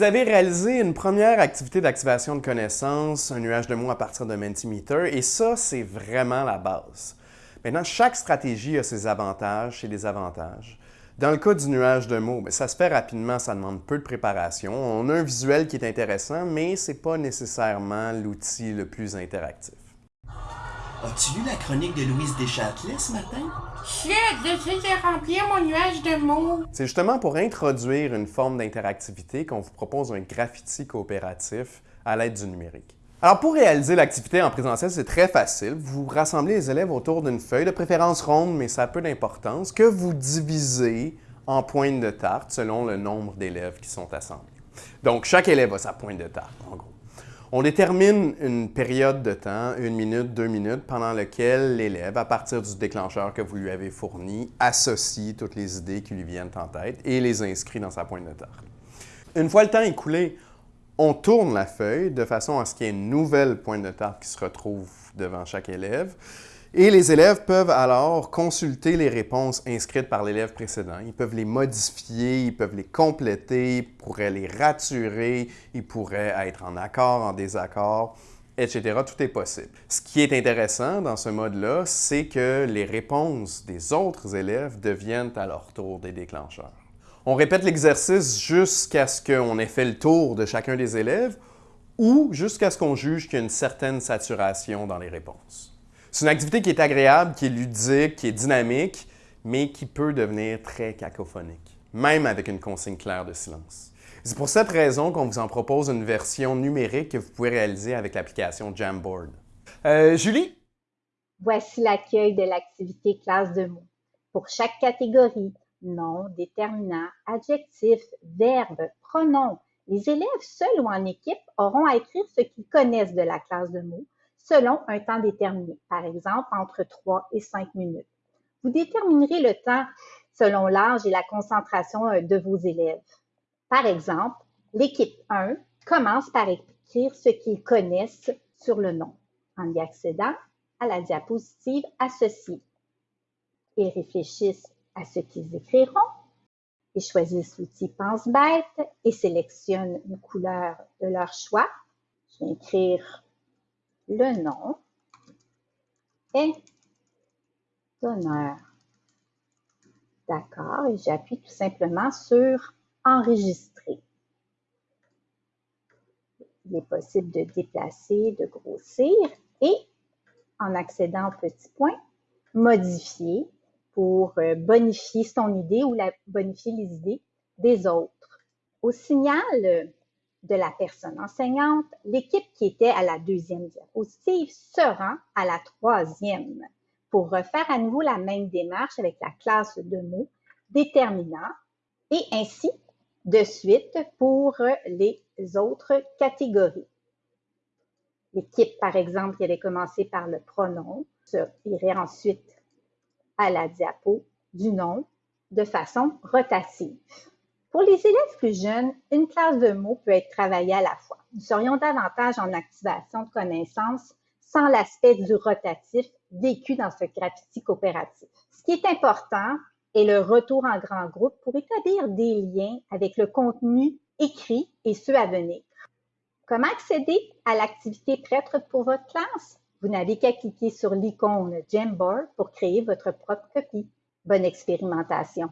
Vous avez réalisé une première activité d'activation de connaissances, un nuage de mots à partir de Mentimeter, et ça, c'est vraiment la base. Maintenant, chaque stratégie a ses avantages et des avantages. Dans le cas du nuage de mots, ben, ça se fait rapidement, ça demande peu de préparation. On a un visuel qui est intéressant, mais ce n'est pas nécessairement l'outil le plus interactif. As-tu lu la chronique de Louise Deschâtelet ce matin? Chut, j'essaie de remplir mon nuage de mots. C'est justement pour introduire une forme d'interactivité qu'on vous propose un graffiti coopératif à l'aide du numérique. Alors pour réaliser l'activité en présentiel, c'est très facile. Vous rassemblez les élèves autour d'une feuille, de préférence ronde, mais ça a peu d'importance, que vous divisez en pointes de tarte selon le nombre d'élèves qui sont assemblés. Donc chaque élève a sa pointe de tarte, en gros. On détermine une période de temps, une minute, deux minutes, pendant laquelle l'élève, à partir du déclencheur que vous lui avez fourni, associe toutes les idées qui lui viennent en tête et les inscrit dans sa pointe de tarte. Une fois le temps écoulé, on tourne la feuille de façon à ce qu'il y ait une nouvelle pointe de tarte qui se retrouve devant chaque élève. Et les élèves peuvent alors consulter les réponses inscrites par l'élève précédent. Ils peuvent les modifier, ils peuvent les compléter, ils pourraient les raturer, ils pourraient être en accord, en désaccord, etc. Tout est possible. Ce qui est intéressant dans ce mode-là, c'est que les réponses des autres élèves deviennent à leur tour des déclencheurs. On répète l'exercice jusqu'à ce qu'on ait fait le tour de chacun des élèves ou jusqu'à ce qu'on juge qu'il y a une certaine saturation dans les réponses. C'est une activité qui est agréable, qui est ludique, qui est dynamique, mais qui peut devenir très cacophonique, même avec une consigne claire de silence. C'est pour cette raison qu'on vous en propose une version numérique que vous pouvez réaliser avec l'application Jamboard. Euh, Julie? Voici l'accueil de l'activité classe de mots. Pour chaque catégorie, nom, déterminant, adjectif, verbe, pronom, les élèves seuls ou en équipe auront à écrire ce qu'ils connaissent de la classe de mots selon un temps déterminé, par exemple entre 3 et 5 minutes. Vous déterminerez le temps selon l'âge et la concentration euh, de vos élèves. Par exemple, l'équipe 1 commence par écrire ce qu'ils connaissent sur le nom en y accédant à la diapositive associée. Ils réfléchissent à ce qu'ils écriront. Ils choisissent l'outil Pense-Bête et sélectionnent une couleur de leur choix. Je vais écrire le nom est d'honneur. D'accord, et j'appuie tout simplement sur Enregistrer. Il est possible de déplacer, de grossir et en accédant au petit point, modifier pour euh, bonifier son idée ou la, bonifier les idées des autres. Au signal de la personne enseignante, l'équipe qui était à la deuxième diapositive se rend à la troisième pour refaire à nouveau la même démarche avec la classe de mots déterminant et ainsi de suite pour les autres catégories. L'équipe, par exemple, qui avait commencé par le pronom, irait ensuite à la diapo du nom de façon rotative. Pour les élèves plus jeunes, une classe de mots peut être travaillée à la fois. Nous serions davantage en activation de connaissances sans l'aspect du rotatif vécu dans ce graffiti coopératif. Ce qui est important est le retour en grand groupe pour établir des liens avec le contenu écrit et ceux à venir. Comment accéder à l'activité prête pour votre classe? Vous n'avez qu'à cliquer sur l'icône Jamboard pour créer votre propre copie. Bonne expérimentation!